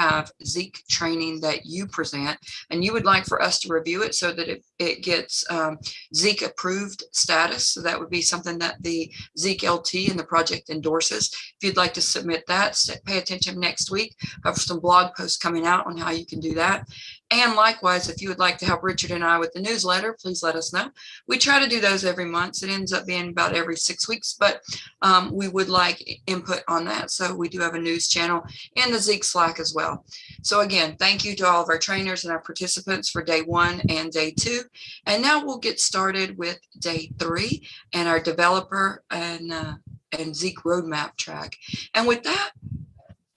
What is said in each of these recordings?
have Zeek training that you present and you would like for us to review it so that it, it gets um, Zeek approved status. So that would be something that the Zeek LT and the project endorses. If you'd like to submit that, pay attention next week. I have some blog posts coming out on how you can do that. And likewise, if you would like to help Richard and I with the newsletter, please let us know. We try to do those every month. It ends up being about every six weeks, but um, we would like input on that. So we do have a news channel and the Zeek Slack as well. So again, thank you to all of our trainers and our participants for day one and day two. And now we'll get started with day three and our developer and, uh, and Zeek roadmap track. And with that,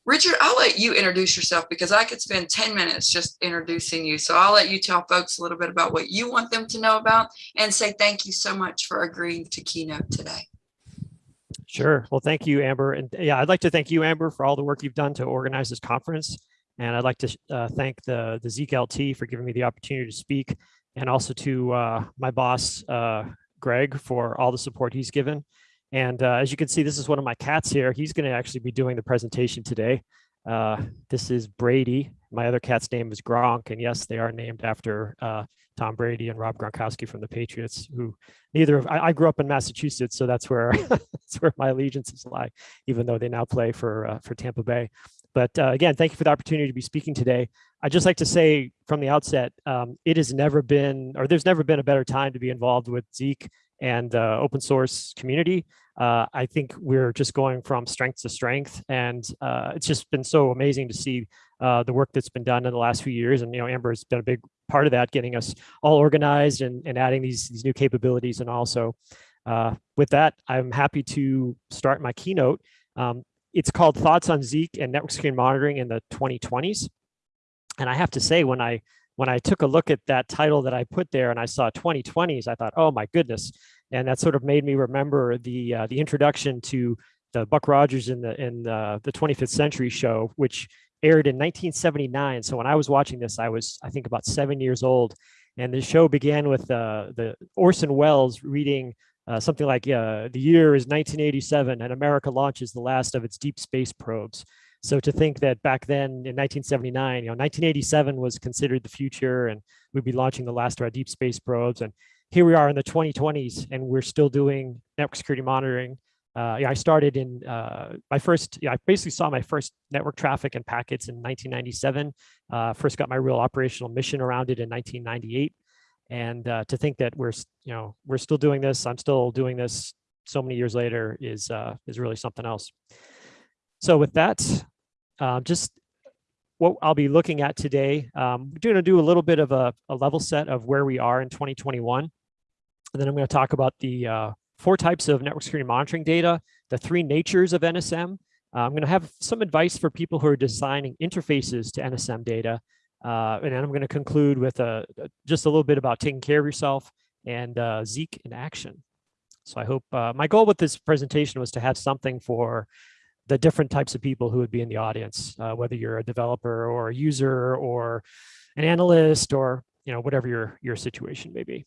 Richard, I'll let you introduce yourself because I could spend 10 minutes just introducing you. So I'll let you tell folks a little bit about what you want them to know about and say thank you so much for agreeing to keynote today. Sure. Well, thank you, Amber. And yeah, I'd like to thank you, Amber, for all the work you've done to organize this conference. And I'd like to uh, thank the, the Zeek LT for giving me the opportunity to speak and also to uh, my boss, uh, Greg, for all the support he's given. And uh, as you can see, this is one of my cats here. He's going to actually be doing the presentation today. Uh, this is Brady. My other cat's name is Gronk. And yes, they are named after uh, Tom Brady and Rob Gronkowski from the Patriots, who neither of, I, I grew up in Massachusetts, so that's where that's where my allegiances lie, even though they now play for uh, for Tampa Bay. But uh, again, thank you for the opportunity to be speaking today. I'd just like to say from the outset, um, it has never been, or there's never been a better time to be involved with Zeek and the open source community uh, I think we're just going from strength to strength. And uh, it's just been so amazing to see uh, the work that's been done in the last few years. And, you know, Amber has been a big part of that, getting us all organized and, and adding these, these new capabilities. And also uh, with that, I'm happy to start my keynote. Um, it's called Thoughts on Zeek and Network Security Monitoring in the 2020s. And I have to say, when I when I took a look at that title that I put there and I saw 2020s, I thought, oh my goodness, and that sort of made me remember the uh, the introduction to the Buck Rogers in the in the, the 25th Century show, which aired in 1979. So when I was watching this, I was I think about seven years old, and the show began with uh, the Orson Welles reading uh, something like uh, the year is 1987 and America launches the last of its deep space probes. So to think that back then in 1979, you know, 1987 was considered the future and we'd be launching the last of our deep space probes. And here we are in the 2020s and we're still doing network security monitoring. Uh, yeah, I started in uh, my first, yeah, I basically saw my first network traffic and packets in 1997. Uh, first got my real operational mission around it in 1998. And uh, to think that we're, you know, we're still doing this, I'm still doing this so many years later is, uh, is really something else. So with that, uh, just what I'll be looking at today, um, we're going to do a little bit of a, a level set of where we are in 2021. And then I'm going to talk about the uh, four types of network security monitoring data, the three natures of NSM. Uh, I'm going to have some advice for people who are designing interfaces to NSM data. Uh, and then I'm going to conclude with a, just a little bit about taking care of yourself and uh, Zeek in action. So I hope uh, my goal with this presentation was to have something for the different types of people who would be in the audience, uh, whether you're a developer or a user or an analyst or you know whatever your your situation may be.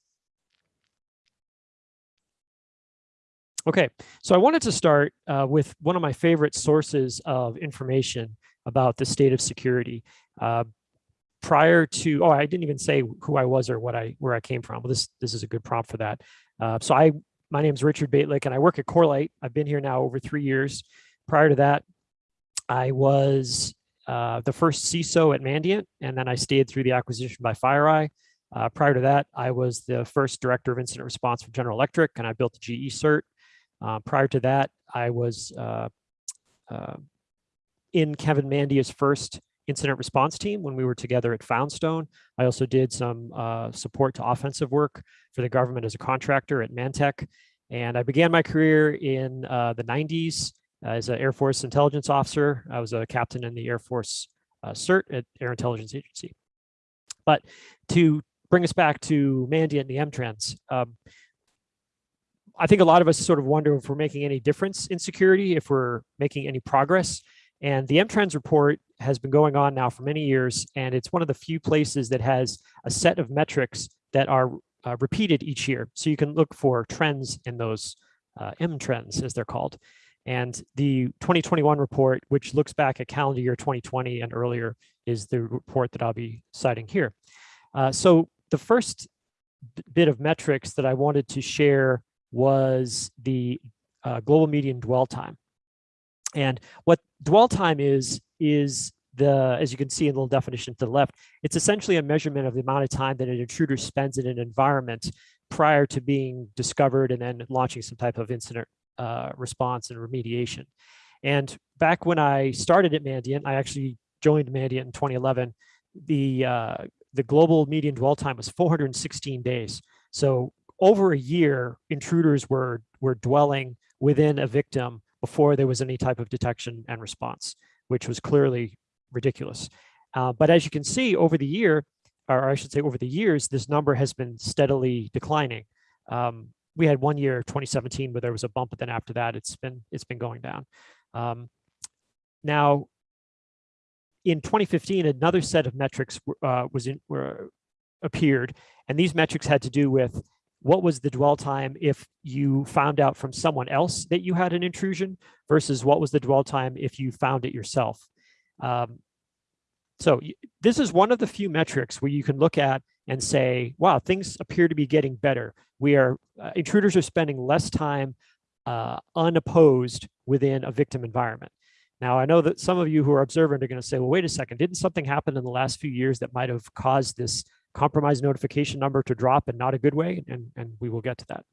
Okay, so I wanted to start uh, with one of my favorite sources of information about the state of security. Uh, prior to, oh, I didn't even say who I was or what I where I came from. Well, this this is a good prompt for that. Uh, so I, my name is Richard Bejtlich, and I work at Corelight. I've been here now over three years. Prior to that, I was uh, the first CISO at Mandiant, and then I stayed through the acquisition by FireEye. Uh, prior to that, I was the first director of incident response for General Electric, and I built the GE CERT. Uh, prior to that, I was uh, uh, in Kevin Mandia's first incident response team when we were together at Foundstone. I also did some uh, support to offensive work for the government as a contractor at Mantech. And I began my career in uh, the 90s as an Air Force intelligence officer. I was a captain in the Air Force uh, CERT at Air Intelligence Agency. But to bring us back to Mandiant the M-Trends, um, I think a lot of us sort of wonder if we're making any difference in security, if we're making any progress. And the M-Trends report has been going on now for many years, and it's one of the few places that has a set of metrics that are uh, repeated each year. So you can look for trends in those uh, M-Trends, as they're called. And the 2021 report, which looks back at calendar year 2020 and earlier, is the report that I'll be citing here. Uh, so the first bit of metrics that I wanted to share was the uh, global median dwell time. And what dwell time is, is the, as you can see in the little definition to the left, it's essentially a measurement of the amount of time that an intruder spends in an environment prior to being discovered and then launching some type of incident uh, response and remediation. And back when I started at Mandiant, I actually joined Mandiant in 2011, the, uh, the global median dwell time was 416 days. So over a year, intruders were, were dwelling within a victim before there was any type of detection and response, which was clearly ridiculous. Uh, but as you can see over the year, or I should say over the years, this number has been steadily declining. Um, we had one year, 2017, where there was a bump, but then after that, it's been it's been going down. Um, now, in 2015, another set of metrics uh, was in were, appeared, and these metrics had to do with what was the dwell time if you found out from someone else that you had an intrusion versus what was the dwell time if you found it yourself. Um, so this is one of the few metrics where you can look at and say, wow, things appear to be getting better. We are, uh, intruders are spending less time uh, unopposed within a victim environment. Now, I know that some of you who are observant are going to say, well, wait a second, didn't something happen in the last few years that might have caused this compromise notification number to drop and not a good way? And, and we will get to that.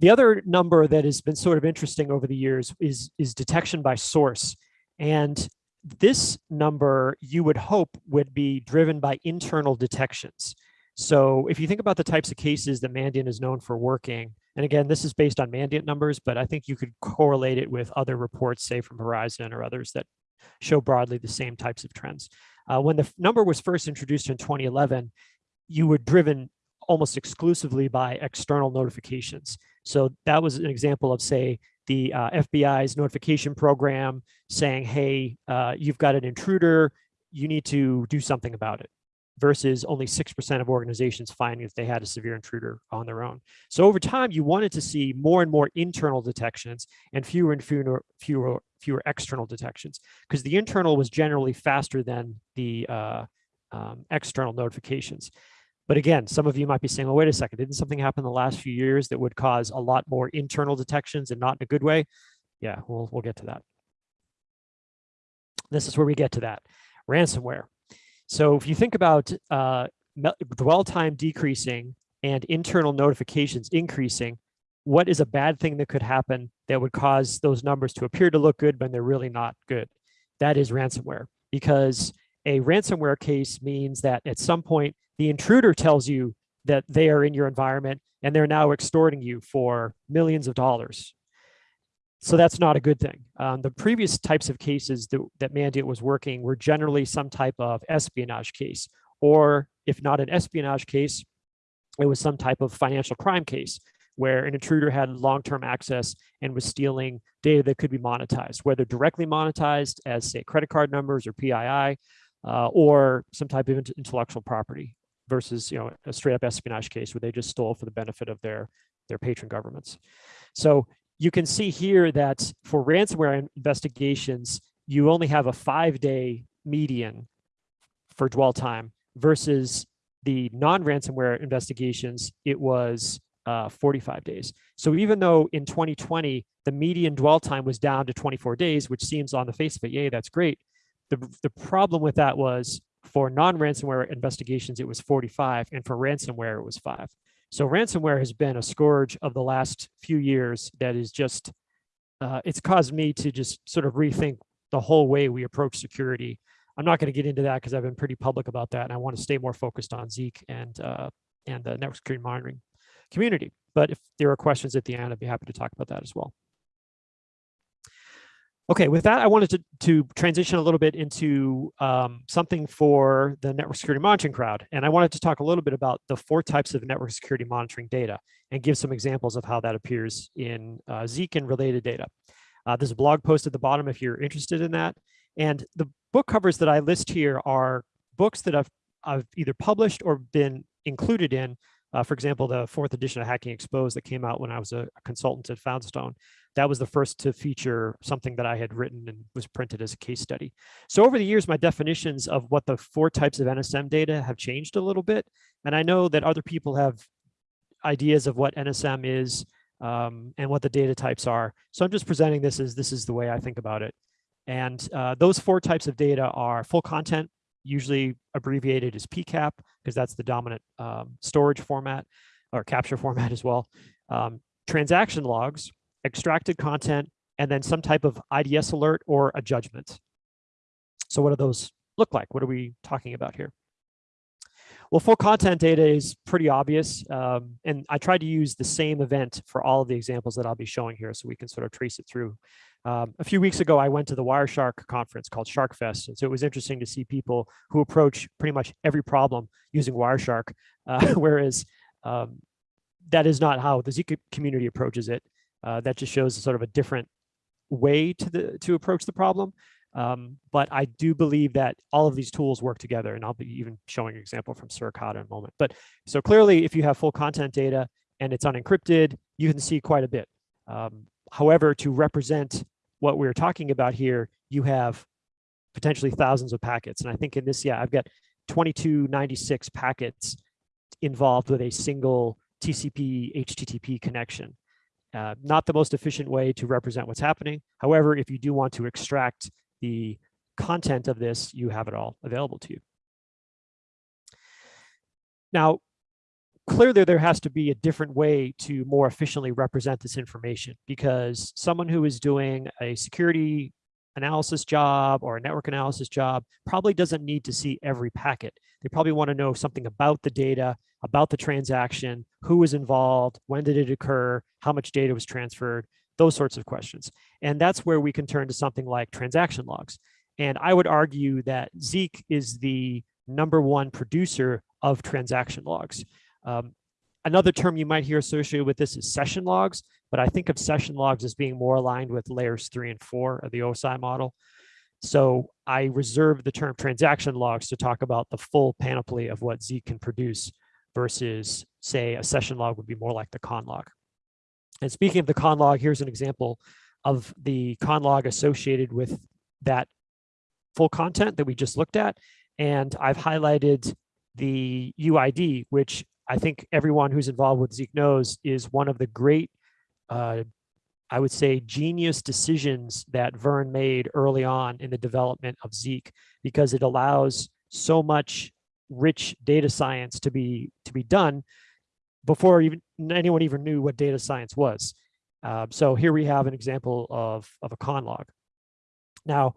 The other number that has been sort of interesting over the years is, is detection by source. And this number you would hope would be driven by internal detections. So if you think about the types of cases that Mandiant is known for working, and again, this is based on Mandiant numbers, but I think you could correlate it with other reports, say from Verizon or others that show broadly the same types of trends. Uh, when the number was first introduced in 2011, you were driven almost exclusively by external notifications. So that was an example of, say, the uh, FBI's notification program saying, hey, uh, you've got an intruder, you need to do something about it versus only 6% of organizations finding that they had a severe intruder on their own. So over time, you wanted to see more and more internal detections and fewer and fewer, fewer, fewer external detections because the internal was generally faster than the uh, um, external notifications. But again, some of you might be saying, well, wait a second, didn't something happen in the last few years that would cause a lot more internal detections and not in a good way? Yeah, we'll, we'll get to that. This is where we get to that, ransomware. So if you think about uh, dwell time decreasing and internal notifications increasing, what is a bad thing that could happen that would cause those numbers to appear to look good when they're really not good? That is ransomware because a ransomware case means that at some point the intruder tells you that they are in your environment and they're now extorting you for millions of dollars. So that's not a good thing. Um, the previous types of cases that, that Mandiant was working were generally some type of espionage case, or if not an espionage case, it was some type of financial crime case where an intruder had long-term access and was stealing data that could be monetized, whether directly monetized as say credit card numbers or PII, uh, or some type of intellectual property versus you know a straight up espionage case where they just stole for the benefit of their their patron governments. So you can see here that for ransomware investigations, you only have a five day median for dwell time versus the non-ransomware investigations, it was uh, 45 days. So even though in 2020, the median dwell time was down to 24 days, which seems on the face of it, yay, that's great. The, the problem with that was for non-ransomware investigations, it was 45, and for ransomware, it was five. So ransomware has been a scourge of the last few years that is just, uh, it's caused me to just sort of rethink the whole way we approach security. I'm not going to get into that because I've been pretty public about that, and I want to stay more focused on Zeek and uh, and the network security monitoring community. But if there are questions at the end, I'd be happy to talk about that as well. Okay, with that, I wanted to, to transition a little bit into um, something for the network security monitoring crowd. And I wanted to talk a little bit about the four types of network security monitoring data and give some examples of how that appears in uh, Zeek and related data. Uh, there's a blog post at the bottom if you're interested in that. And the book covers that I list here are books that I've, I've either published or been included in Uh, for example, the fourth edition of Hacking Exposed that came out when I was a, a consultant at Foundstone, that was the first to feature something that I had written and was printed as a case study. So over the years, my definitions of what the four types of NSM data have changed a little bit. And I know that other people have ideas of what NSM is um, and what the data types are. So I'm just presenting this as this is the way I think about it. And uh, those four types of data are full content, usually abbreviated as PCAP, because that's the dominant um, storage format or capture format as well. Um, transaction logs, extracted content, and then some type of IDS alert or a judgment. So what do those look like? What are we talking about here? Well, full content data is pretty obvious. Um, and I tried to use the same event for all of the examples that I'll be showing here so we can sort of trace it through. Um, a few weeks ago, I went to the Wireshark conference called SharkFest. And so it was interesting to see people who approach pretty much every problem using Wireshark, uh, whereas um, that is not how the Zeek community approaches it. Uh, that just shows sort of a different way to the to approach the problem. Um, but I do believe that all of these tools work together, and I'll be even showing an example from Suricata in a moment. But so clearly, if you have full content data and it's unencrypted, you can see quite a bit. Um, however, to represent what we're talking about here, you have potentially thousands of packets. And I think in this, yeah, I've got 2296 packets involved with a single TCP HTTP connection. Uh, not the most efficient way to represent what's happening. However, if you do want to extract the content of this, you have it all available to you. Now, clearly there has to be a different way to more efficiently represent this information because someone who is doing a security analysis job or a network analysis job probably doesn't need to see every packet. They probably want to know something about the data, about the transaction, who was involved, when did it occur, how much data was transferred, those sorts of questions. And that's where we can turn to something like transaction logs. And I would argue that Zeek is the number one producer of transaction logs. Um, another term you might hear associated with this is session logs, but I think of session logs as being more aligned with layers three and four of the OSI model. So I reserve the term transaction logs to talk about the full panoply of what Zeek can produce versus say a session log would be more like the con log. And speaking of the con log, here's an example of the con log associated with that full content that we just looked at. And I've highlighted the UID, which I think everyone who's involved with Zeek knows is one of the great, uh, I would say, genius decisions that Vern made early on in the development of Zeek, because it allows so much rich data science to be to be done before even anyone even knew what data science was. Uh, so here we have an example of, of a con log. Now,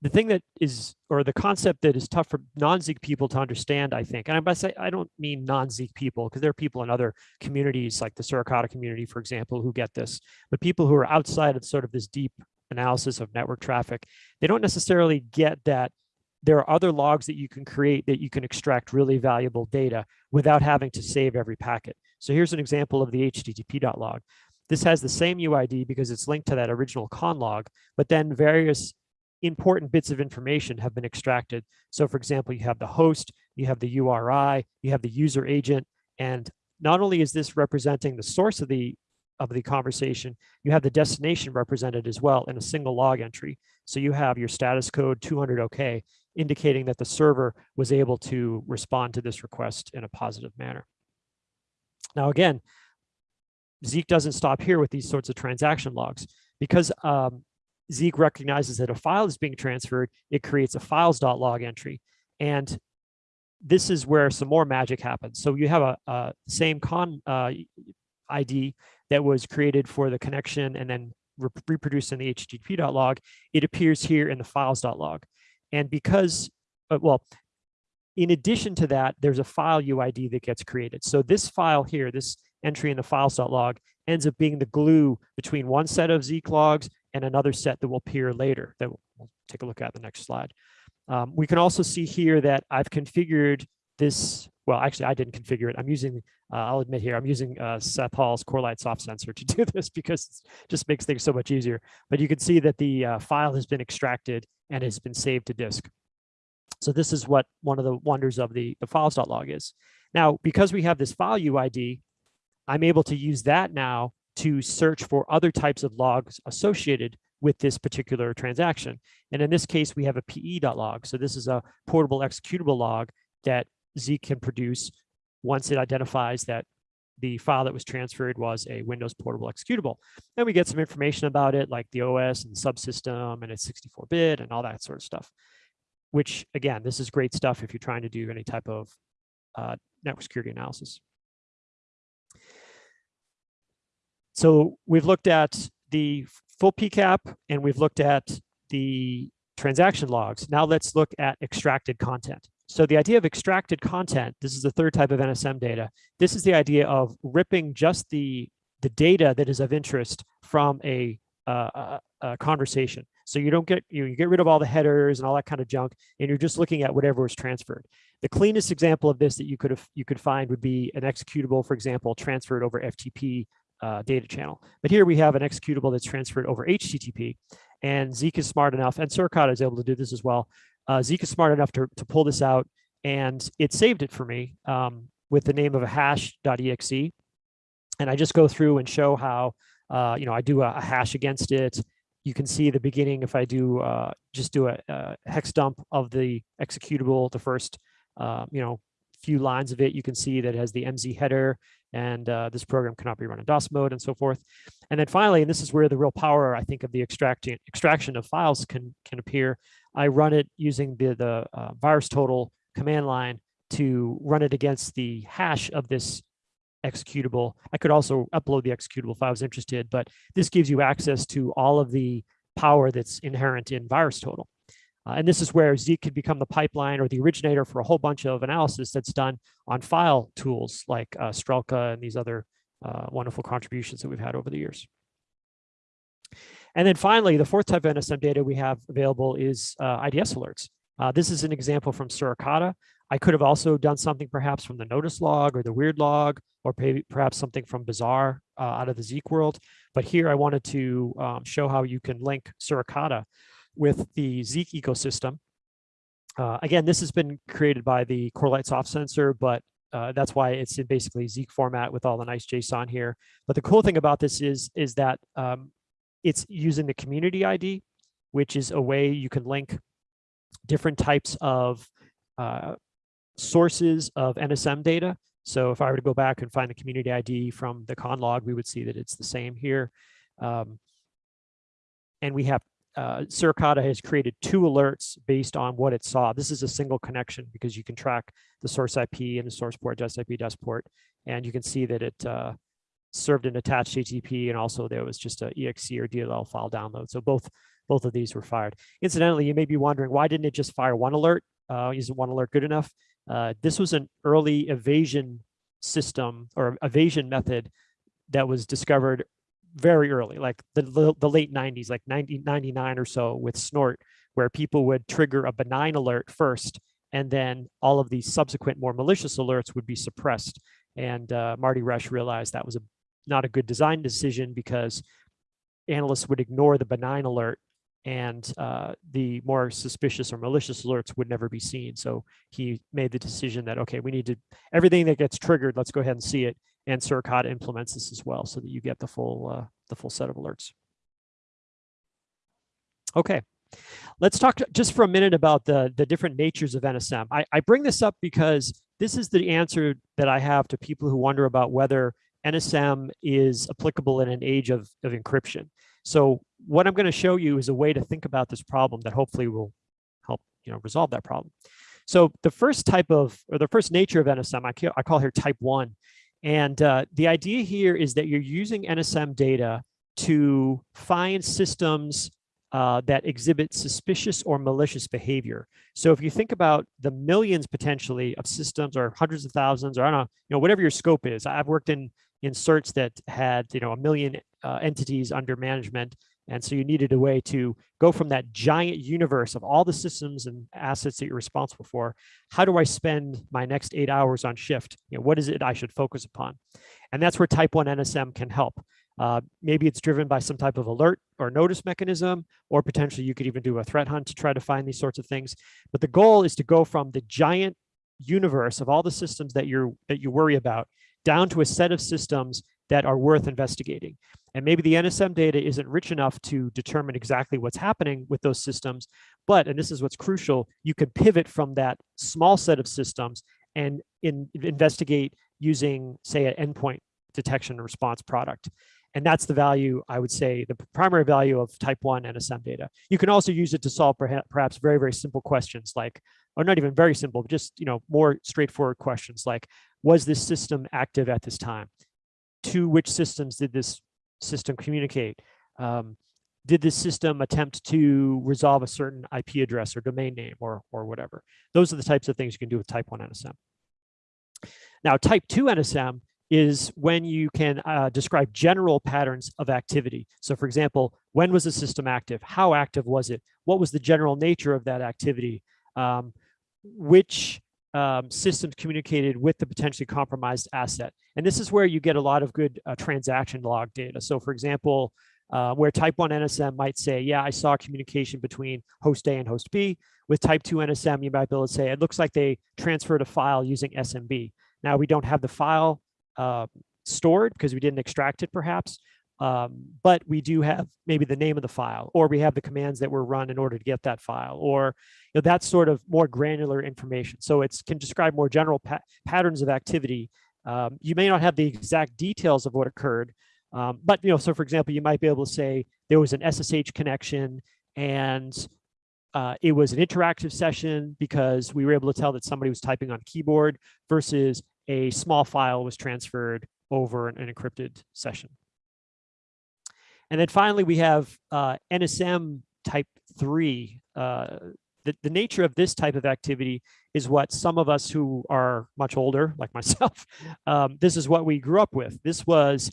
the thing that is, or the concept that is tough for non-Zeek people to understand, I think, and I must say, I don't mean non-Zeek people, because there are people in other communities, like the Suricata community, for example, who get this, but people who are outside of sort of this deep analysis of network traffic, they don't necessarily get that there are other logs that you can create that you can extract really valuable data without having to save every packet. So here's an example of the http.log. This has the same UID because it's linked to that original con log, but then various important bits of information have been extracted. So for example, you have the host, you have the URI, you have the user agent, and not only is this representing the source of the of the conversation, you have the destination represented as well in a single log entry. So you have your status code 200 OK, indicating that the server was able to respond to this request in a positive manner. Now, again, Zeek doesn't stop here with these sorts of transaction logs. Because um, Zeek recognizes that a file is being transferred, it creates a files.log entry. And this is where some more magic happens. So you have a, a same con uh, ID that was created for the connection and then re reproduced in the http.log. It appears here in the files.log. And because, uh, well, in addition to that, there's a file UID that gets created. So this file here, this entry in the files.log ends up being the glue between one set of Zeek logs and another set that will appear later that we'll take a look at the next slide. Um, we can also see here that I've configured this, well, actually I didn't configure it. I'm using, uh, I'll admit here, I'm using uh, Seth Hall's Corelight soft sensor to do this because it just makes things so much easier. But you can see that the uh, file has been extracted and has been saved to disk. So this is what one of the wonders of the, the files.log is. Now, because we have this file UID, I'm able to use that now to search for other types of logs associated with this particular transaction. And in this case, we have a pe.log. So this is a portable executable log that Zeek can produce once it identifies that the file that was transferred was a Windows portable executable. And we get some information about it, like the OS and the subsystem, and it's 64-bit and all that sort of stuff. Which, again, this is great stuff if you're trying to do any type of uh, network security analysis. So we've looked at the full PCAP and we've looked at the transaction logs. Now let's look at extracted content. So the idea of extracted content, this is the third type of NSM data. This is the idea of ripping just the, the data that is of interest from a, uh, a, conversation. So you don't get, you, you get rid of all the headers and all that kind of junk, and you're just looking at whatever was transferred. The cleanest example of this that you could have, you could find would be an executable, for example, transferred over FTP uh, data channel. But here we have an executable that's transferred over HTTP and Zeek is smart enough, and Suricata is able to do this as well. Uh, Zeek is smart enough to, to pull this out and it saved it for me um, with the name of a hash.exe. And I just go through and show how, uh, you know, I do a, a, hash against it. You can see the beginning if I do uh, just do a, a, hex dump of the executable, the first, uh, you know, few lines of it, you can see that it has the MZ header and uh, this program cannot be run in DOS mode and so forth. And then finally, and this is where the real power, I think, of the extracting extraction of files can, can appear. I run it using the, the uh, VirusTotal command line to run it against the hash of this executable. I could also upload the executable if I was interested, but this gives you access to all of the power that's inherent in VirusTotal. Uh, and this is where Zeek could become the pipeline or the originator for a whole bunch of analysis that's done on file tools like uh, Strelka and these other uh, wonderful contributions that we've had over the years. And then finally, the fourth type of NSM data we have available is uh, IDS alerts. Uh, this is an example from Suricata. I could have also done something perhaps from the notice log or the weird log, or perhaps something from Bazaar uh, out of the Zeek world. But here I wanted to um, show how you can link Suricata with the Zeek ecosystem. Uh, again, this has been created by the Corelight soft sensor, but uh, that's why it's in basically Zeek format with all the nice JSON here. But the cool thing about this is, is that um, it's using the community ID, which is a way you can link different types of uh, sources of NSM data. So if I were to go back and find the community ID from the conlog, we would see that it's the same here. Um, and we have uh, Suricata has created two alerts based on what it saw. This is a single connection because you can track the source IP and the source port, just IP, just port, and you can see that it uh, served an attached HTTP and also there was just a exe or DLL file download. So both both of these were fired. Incidentally, you may be wondering why didn't it just fire one alert? Uh, isn't one alert good enough? Uh, this was an early evasion system or evasion method that was discovered very early, like the, the late 90s, like 1999 or so with Snort, where people would trigger a benign alert first, and then all of these subsequent more malicious alerts would be suppressed. And uh, Marty Roesch realized that was a not a good design decision because analysts would ignore the benign alert and uh, the more suspicious or malicious alerts would never be seen. So he made the decision that, okay, we need to, everything that gets triggered, let's go ahead and see it and Suricata implements this as well so that you get the full uh, the full set of alerts. Okay, let's talk just for a minute about the, the different natures of NSM. I, I bring this up because this is the answer that I have to people who wonder about whether NSM is applicable in an age of, of encryption. So what I'm going to show you is a way to think about this problem that hopefully will help you know resolve that problem. So the first type of, or the first nature of NSM, I, I call here type one, and uh, the idea here is that you're using NSM data to find systems uh, that exhibit suspicious or malicious behavior. So if you think about the millions potentially of systems or hundreds of thousands, or I don't know, you know, whatever your scope is, I've worked in in certs that had, you know, a million uh, entities under management and so you needed a way to go from that giant universe of all the systems and assets that you're responsible for. How do I spend my next eight hours on shift? You know, what is it I should focus upon? And that's where type one NSM can help. Uh, maybe it's driven by some type of alert or notice mechanism, or potentially you could even do a threat hunt to try to find these sorts of things. But the goal is to go from the giant universe of all the systems that you're that you worry about down to a set of systems that are worth investigating. And maybe the NSM data isn't rich enough to determine exactly what's happening with those systems, but, and this is what's crucial, you could pivot from that small set of systems and in, investigate using, say, an endpoint detection and response product. And that's the value, I would say, the primary value of type 1 NSM data. You can also use it to solve perhaps very, very simple questions like, or not even very simple, just you know more straightforward questions like, was this system active at this time? To which systems did this system communicate? Um, did this system attempt to resolve a certain IP address or domain name or, or whatever? Those are the types of things you can do with type 1 NSM. Now, type 2 NSM is when you can uh, describe general patterns of activity. So for example, when was the system active? How active was it? What was the general nature of that activity? Um, which um, systems communicated with the potentially compromised asset? And this is where you get a lot of good uh, transaction log data. So for example, uh, where type 1 NSM might say, yeah, I saw communication between host A and host B. With type 2 NSM, you might be able to say, it looks like they transferred a file using SMB. Now we don't have the file uh, stored because we didn't extract it perhaps, um, but we do have maybe the name of the file, or we have the commands that were run in order to get that file, or you know, that's sort of more granular information. So it can describe more general pa patterns of activity. Um, you may not have the exact details of what occurred, um, but you know, so for example, you might be able to say there was an SSH connection and uh, it was an interactive session because we were able to tell that somebody was typing on keyboard versus a small file was transferred over an, an encrypted session. And then finally, we have uh, NSM type three. Uh, the, the nature of this type of activity is what some of us who are much older, like myself, um, this is what we grew up with. This was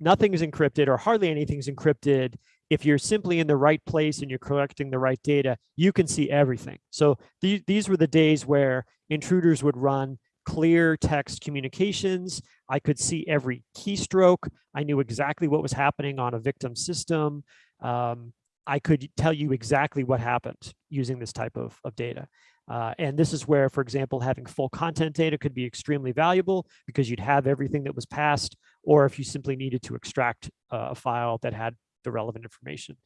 nothing is encrypted or hardly anything is encrypted. If you're simply in the right place and you're collecting the right data, you can see everything. So th these were the days where intruders would run clear text communications. I could see every keystroke. I knew exactly what was happening on a victim system. Um, I could tell you exactly what happened using this type of, of data. Uh, and this is where, for example, having full content data could be extremely valuable because you'd have everything that was passed, or if you simply needed to extract a file that had the relevant information.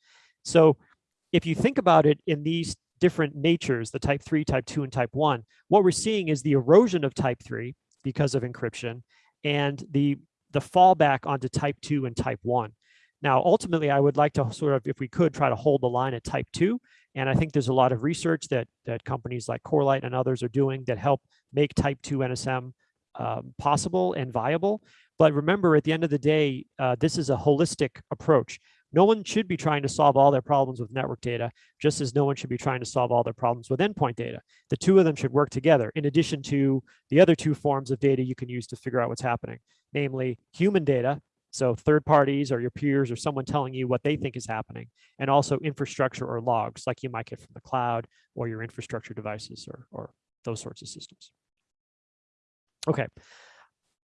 So if you think about it in these different natures, the type 3, type 2, and type 1, what we're seeing is the erosion of type 3 because of encryption and the, the fallback onto type 2 and type 1. Now, ultimately, I would like to sort of, if we could, try to hold the line at type 2. And I think there's a lot of research that, that companies like Corelight and others are doing that help make type 2 NSM um, possible and viable. But remember, at the end of the day, uh, this is a holistic approach. No one should be trying to solve all their problems with network data, just as no one should be trying to solve all their problems with endpoint data. The two of them should work together in addition to the other two forms of data you can use to figure out what's happening, namely human data, so third parties or your peers or someone telling you what they think is happening, and also infrastructure or logs like you might get from the cloud or your infrastructure devices or, or those sorts of systems. Okay,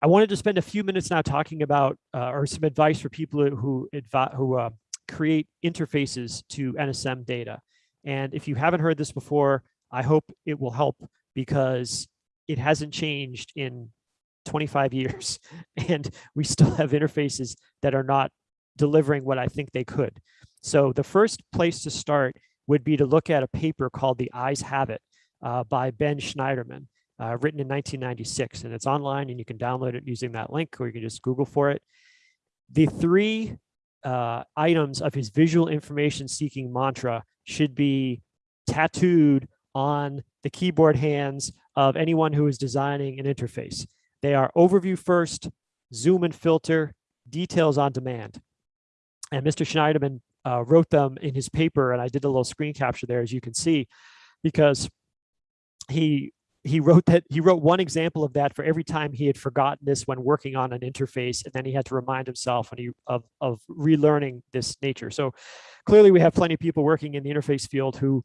I wanted to spend a few minutes now talking about uh, or some advice for people who who uh, create interfaces to NSM data. And if you haven't heard this before, I hope it will help because it hasn't changed in 25 years and we still have interfaces that are not delivering what I think they could. So the first place to start would be to look at a paper called The Eyes Have It uh, by Ben Shneiderman uh, written in 1996, and it's online and you can download it using that link or you can just Google for it. The three uh, items of his visual information seeking mantra should be tattooed on the keyboard hands of anyone who is designing an interface. They are overview first, zoom and filter, details on demand. And Mr. Shneiderman uh, wrote them in his paper, and I did a little screen capture there, as you can see, because he he wrote that he wrote one example of that for every time he had forgotten this when working on an interface and then he had to remind himself when he, of, of relearning this nature. So clearly we have plenty of people working in the interface field who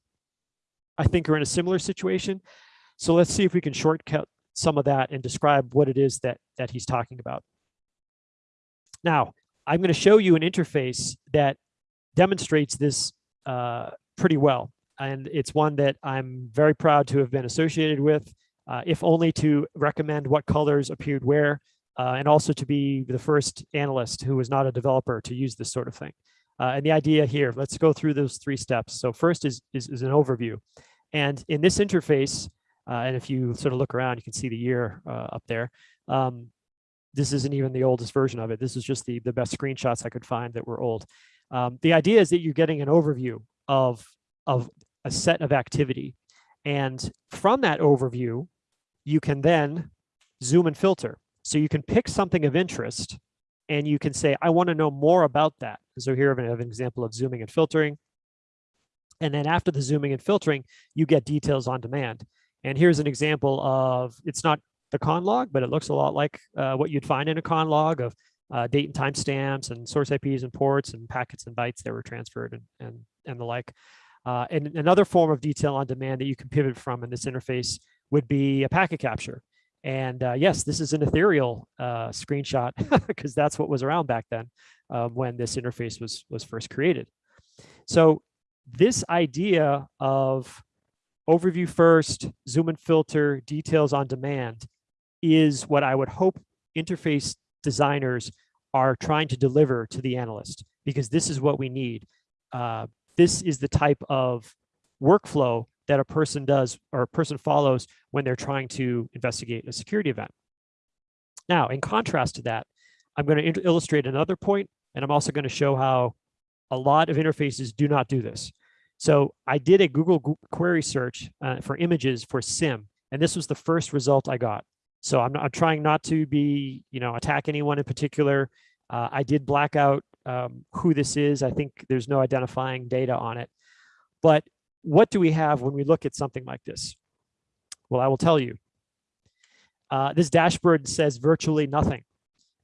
i think are in a similar situation. So let's see if we can shortcut some of that and describe what it is that that he's talking about. Now i'm going to show you an interface that demonstrates this uh, pretty well and it's one that I'm very proud to have been associated with. uh, if only to recommend what colors appeared where, uh, and also to be the first analyst who was not a developer to use this sort of thing. Uh, and the idea here, let's go through those three steps. So first is, is, is an overview. And in this interface, uh, and if you sort of look around, you can see the year uh, up there. Um, this isn't even the oldest version of it. This is just the, the best screenshots I could find that were old. Um, the idea is that you're getting an overview of, of a set of activity. And from that overview, you can then zoom and filter. So you can pick something of interest and you can say, I want to know more about that. So here I have an example of zooming and filtering. And then after the zooming and filtering, you get details on demand. And here's an example of, it's not the con log, but it looks a lot like uh, what you'd find in a con log of uh, date and time stamps and source IPs and ports and packets and bytes that were transferred and, and, and the like. Uh, and another form of detail on demand that you can pivot from in this interface would be a packet capture. And uh, yes, this is an ethereal uh, screenshot because that's what was around back then um, when this interface was, was first created. So this idea of overview first, zoom and filter, details on demand is what I would hope interface designers are trying to deliver to the analyst because this is what we need. This is the type of workflow that a person does or a person follows when they're trying to investigate a security event. Now, in contrast to that, I'm going to illustrate another point, and I'm also going to show how a lot of interfaces do not do this. So I did a Google query search uh, for images for SIEM, and this was the first result I got. So I'm, not, I'm trying not to be, you know, attack anyone in particular. Uh, I did black out um, who this is. I think there's no identifying data on it. But what do we have when we look at something like this? Well, I will tell you. Uh, this dashboard says virtually nothing.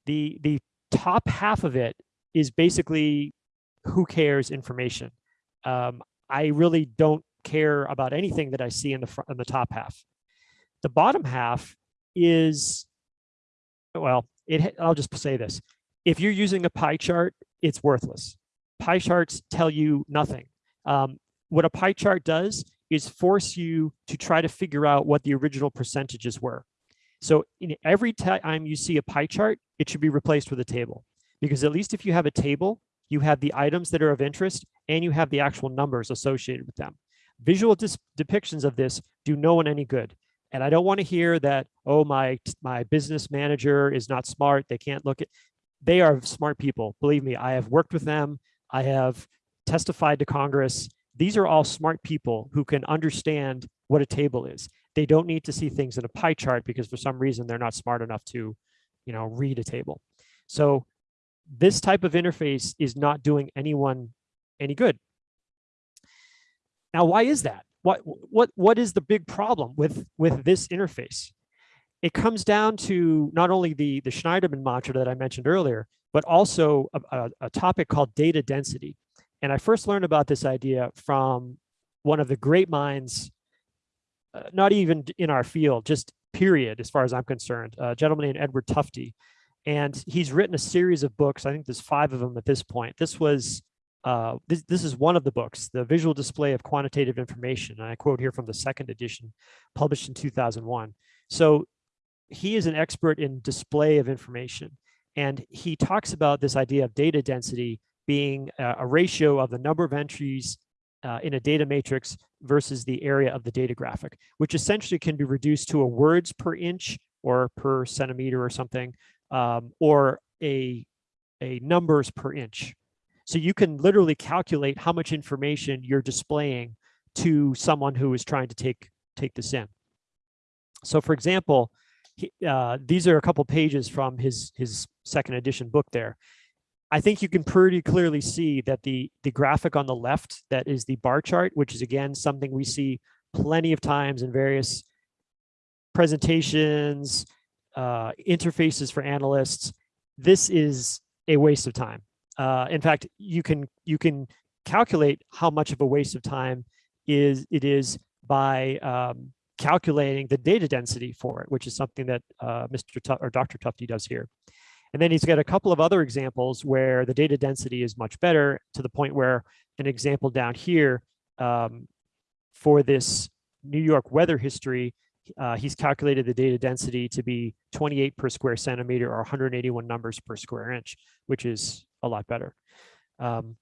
The, the top half of it is basically who cares information. Um, I really don't care about anything that I see in the front in the top half. The bottom half is, well, it, I'll just say this. If you're using a pie chart, it's worthless. Pie charts tell you nothing. Um, what a pie chart does is force you to try to figure out what the original percentages were. So in every time you see a pie chart, it should be replaced with a table. Because at least if you have a table, you have the items that are of interest and you have the actual numbers associated with them. Visual depictions of this do no one any good. And I don't want to hear that, oh, my, my business manager is not smart. They can't look at, they are smart people. Believe me, I have worked with them. I have testified to Congress these are all smart people who can understand what a table is. They don't need to see things in a pie chart because for some reason they're not smart enough to, you know, read a table. So this type of interface is not doing anyone any good. Now, why is that? What, what, what is the big problem with, with this interface? It comes down to not only the, the Shneiderman mantra that I mentioned earlier, but also a, a, a topic called data density. And I first learned about this idea from one of the great minds, uh, not even in our field, just period, as far as I'm concerned, a gentleman named Edward Tufte. And he's written a series of books. I think there's five of them at this point. This was, uh, this, this is one of the books, The Visual Display of Quantitative Information. And I quote here from the second edition, published in 2001. So he is an expert in display of information. And he talks about this idea of data density being a ratio of the number of entries uh, in a data matrix versus the area of the data graphic, which essentially can be reduced to a words per inch or per centimeter or something, um, or a, a numbers per inch. So you can literally calculate how much information you're displaying to someone who is trying to take, take this in. So for example, he, uh, these are a couple pages from his, his second edition book there. I think you can pretty clearly see that the, the graphic on the left, that is the bar chart, which is again, something we see plenty of times in various presentations, uh, interfaces for analysts. This is a waste of time. Uh, in fact, you can you can calculate how much of a waste of time is it is by um, calculating the data density for it, which is something that uh, Mr. T or Dr. Tufte does here. And then he's got a couple of other examples where the data density is much better to the point where an example down here um, for this New York weather history, uh, he's calculated the data density to be 28 per square centimeter or 181 numbers per square inch, which is a lot better. Um,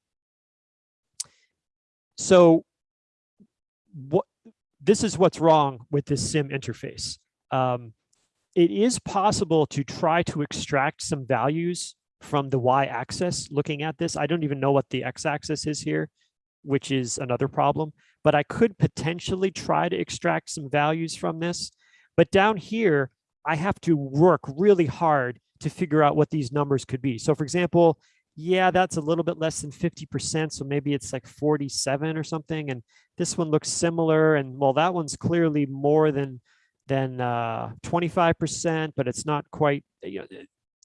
so what this is what's wrong with this SIEM interface. Um, it is possible to try to extract some values from the y-axis looking at this. I don't even know what the x-axis is here, which is another problem, but I could potentially try to extract some values from this. But down here, I have to work really hard to figure out what these numbers could be. So for example, yeah, that's a little bit less than 50%. So maybe it's like 47 or something. And this one looks similar. And well, that one's clearly more than than 25%, uh, but it's not quite, you know,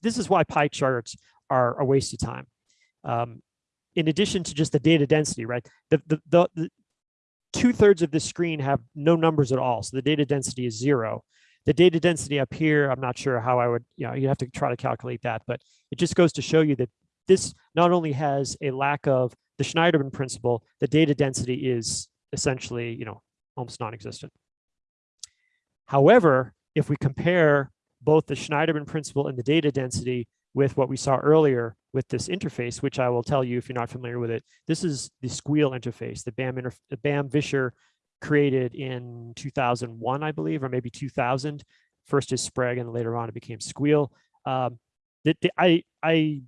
this is why pie charts are a waste of time. Um, in addition to just the data density, right? The, the, the, the two thirds of the screen have no numbers at all. So the data density is zero. The data density up here, I'm not sure how I would, you know, you have to try to calculate that, but it just goes to show you that this not only has a lack of the Shneiderman principle, the data density is essentially, you know, almost non-existent. However, if we compare both the Shneiderman principle and the data density with what we saw earlier with this interface, which I will tell you if you're not familiar with it, this is the Sguil interface, the BAM, interf Bamm Visscher created in 2001, I believe, or maybe 2000. First is Sprague and later on it became Sguil. Um, the, the, I, I,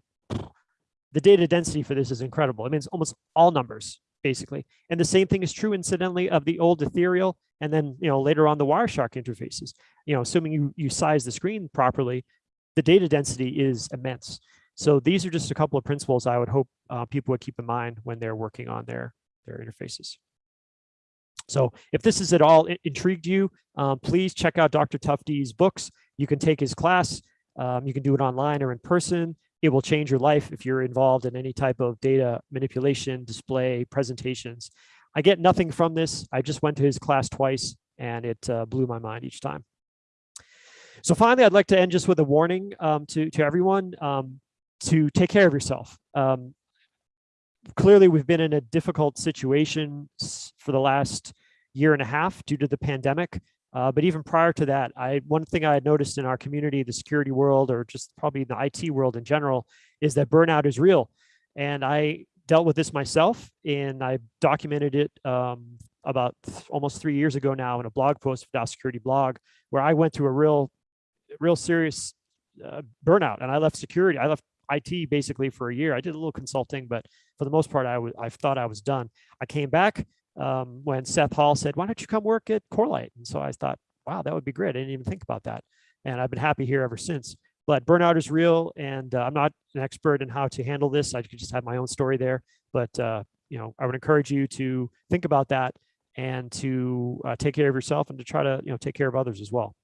the data density for this is incredible. It means almost all numbers basically. And the same thing is true incidentally of the old ethereal and then, you know, later on the Wireshark interfaces, you know, assuming you, you size the screen properly, the data density is immense. So these are just a couple of principles I would hope uh, people would keep in mind when they're working on their, their interfaces. So if this is at all intrigued you, um, please check out Dr. Tufte's books. You can take his class. Um, you can do it online or in person it will change your life if you're involved in any type of data manipulation, display, presentations. I get nothing from this. I just went to his class twice and it uh, blew my mind each time. So finally, I'd like to end just with a warning um, to, to everyone um, to take care of yourself. Um, clearly, we've been in a difficult situation for the last year and a half due to the pandemic. Uh, but even prior to that, I one thing I had noticed in our community, the security world, or just probably the IT world in general, is that burnout is real. And I dealt with this myself, and I documented it um, about th almost three years ago now in a blog post for Tao Security blog, where I went through a real, real serious uh, burnout, and I left security. I left IT basically for a year. I did a little consulting, but for the most part, I I thought I was done. I came back um, when Seth Hall said, why don't you come work at Corelight? And so I thought, wow, that would be great. I didn't even think about that. And I've been happy here ever since. But burnout is real, and uh, I'm not an expert in how to handle this. I could just have my own story there. But uh, you know, I would encourage you to think about that and to uh, take care of yourself and to try to you know take care of others as well.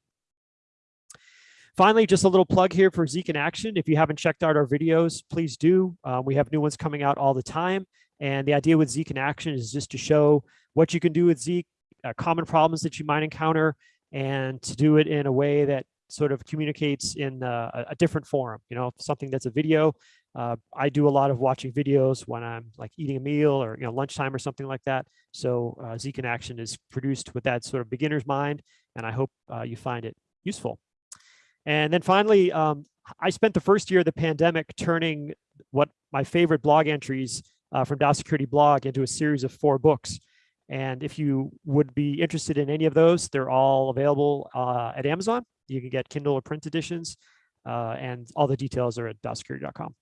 Finally, just a little plug here for Zeek in Action. If you haven't checked out our videos, please do. Um, we have new ones coming out all the time. And the idea with Zeek in action is just to show what you can do with Zeek, uh, common problems that you might encounter, and to do it in a way that sort of communicates in uh, a different forum, you know, something that's a video. Uh, I do a lot of watching videos when I'm like eating a meal or, you know, lunchtime or something like that. So uh, Zeek in Action is produced with that sort of beginner's mind, and I hope uh, you find it useful. And then finally, um, I spent the first year of the pandemic turning what my favorite blog entries uh, from Tao Security blog into a series of four books. And if you would be interested in any of those, they're all available uh, at Amazon. You can get Kindle or print editions, uh, and all the details are at taosecurity.com.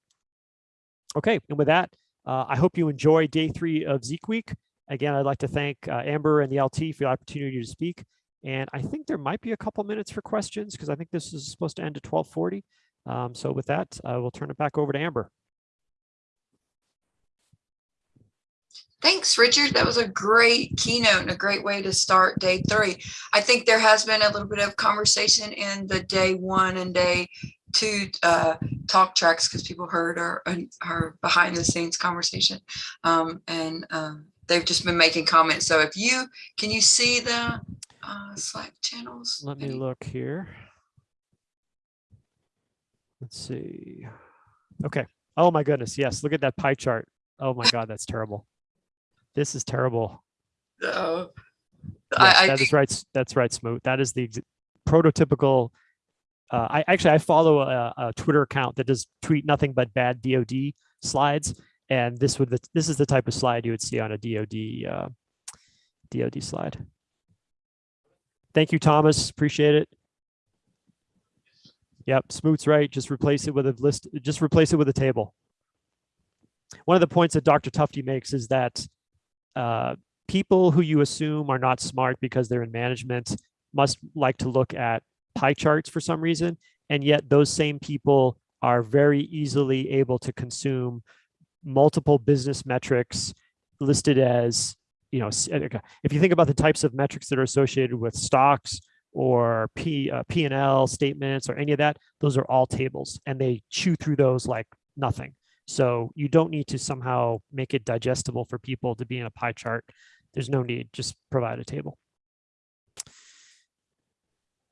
Okay, and with that, uh, I hope you enjoy day three of Zeek Week. Again, I'd like to thank uh, Amber and the LT for the opportunity to speak. And I think there might be a couple minutes for questions because I think this is supposed to end at 1240. Um, so with that, I will turn it back over to Amber. Thanks, Richard. That was a great keynote and a great way to start day three. I think there has been a little bit of conversation in the day one and day two uh, talk tracks because people heard our, our behind the scenes conversation. Um, and um, they've just been making comments. So if you, can you see the uh, Slack channels? Let me look here. Let's see. Okay. Oh my goodness. Yes. Look at that pie chart. Oh my God, that's terrible. This is terrible. Oh, Yes, I, I that is right. That's right, Smoot. That is the prototypical. Uh, I actually I follow a, a Twitter account that does tweet nothing but bad DoD slides, and this would this is the type of slide you would see on a DoD uh, DoD slide. Thank you, Thomas. Appreciate it. Yep, Smoot's right. Just replace it with a list. Just replace it with a table. One of the points that Dr. Tufte makes is that uh, people who you assume are not smart because they're in management must like to look at pie charts for some reason. And yet those same people are very easily able to consume multiple business metrics listed as, you know, if you think about the types of metrics that are associated with stocks or P, uh, P&L statements or any of that, those are all tables and they chew through those like nothing. So you don't need to somehow make it digestible for people to be in a pie chart. There's no need, just provide a table.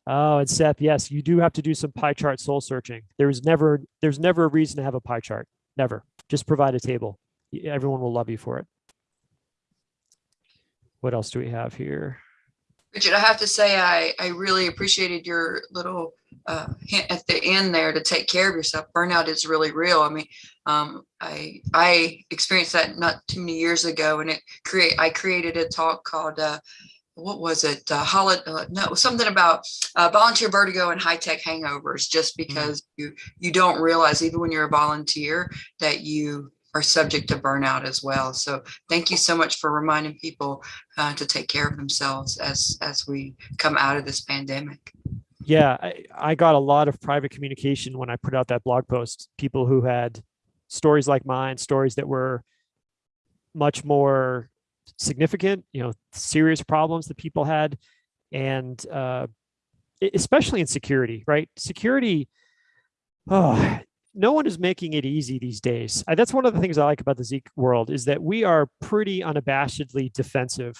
Oh, and Seth, yes, you do have to do some pie chart soul searching. There's never, there's never a reason to have a pie chart. Never. Just provide a table. Everyone will love you for it. What else do we have here? Richard, I have to say, I, I really appreciated your little uh, hint at the end there to take care of yourself. Burnout is really real. I mean, um, I I experienced that not too many years ago, and it create I created a talk called uh, what was it? Uh, holiday? Uh, no, something about uh, volunteer vertigo and high tech hangovers. Just because you you don't realize even when you're a volunteer that you are subject to burnout as well. So thank you so much for reminding people uh, to take care of themselves as as we come out of this pandemic. Yeah, I, I got a lot of private communication when I put out that blog post. People who had stories like mine, stories that were much more significant, you know, serious problems that people had, and uh, especially in security, right? Security, oh, no one is making it easy these days. That's one of the things I like about the Zeek world is that we are pretty unabashedly defensive.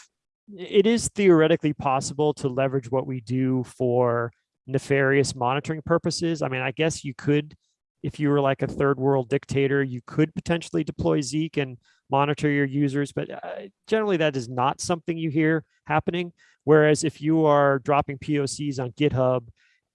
It is theoretically possible to leverage what we do for nefarious monitoring purposes. I mean, I guess you could, if you were like a third world dictator, you could potentially deploy Zeek and monitor your users, but uh, generally that is not something you hear happening. Whereas if you are dropping POCs on GitHub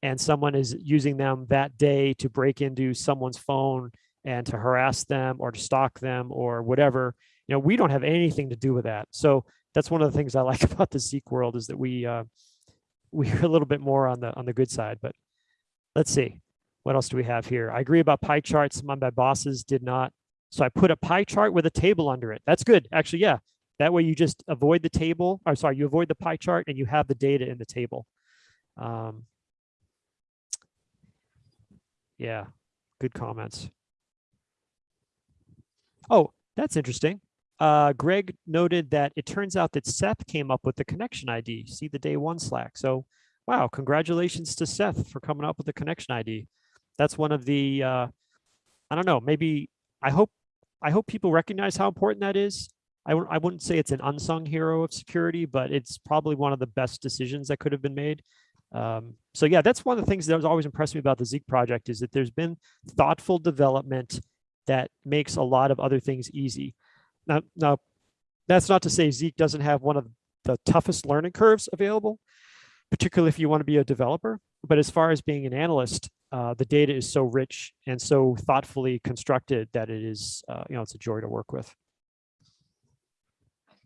and someone is using them that day to break into someone's phone and to harass them or to stalk them or whatever, you know, we don't have anything to do with that. So that's one of the things I like about the Zeek world is that we uh, we're a little bit more on the on the good side. But let's see, what else do we have here? I agree about pie charts. Of my bosses did not. So I put a pie chart with a table under it. That's good. Actually, yeah. That way you just avoid the table, or sorry, you avoid the pie chart and you have the data in the table. Um, yeah, good comments. Oh, that's interesting. Uh, Greg noted that it turns out that Seth came up with the connection ID. See the day one Slack. So, wow, congratulations to Seth for coming up with the connection ID. That's one of the, uh, I don't know, maybe I hope, I hope people recognize how important that is. I wouldn't say it's an unsung hero of security, but it's probably one of the best decisions that could have been made. Um, so yeah, that's one of the things that was always impressed me about the Zeek project is that there's been thoughtful development that makes a lot of other things easy. Now, now that's not to say Zeek doesn't have one of the toughest learning curves available, particularly if you want to be a developer. But as far as being an analyst, uh, the data is so rich and so thoughtfully constructed that it is, uh, you know, it's a joy to work with.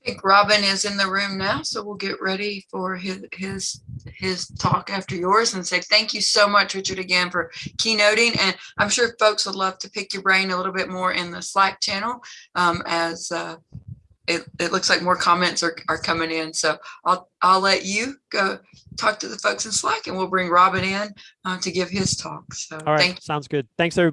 I think Robin is in the room now, so we'll get ready for his his his talk after yours and say thank you so much, Richard, again for keynoting. And I'm sure folks would love to pick your brain a little bit more in the Slack channel um, as uh, it, it looks like more comments are, are coming in. So I'll I'll let you go talk to the folks in Slack and we'll bring Robin in uh, to give his talk. So All right, sounds good. Thanks, everybody.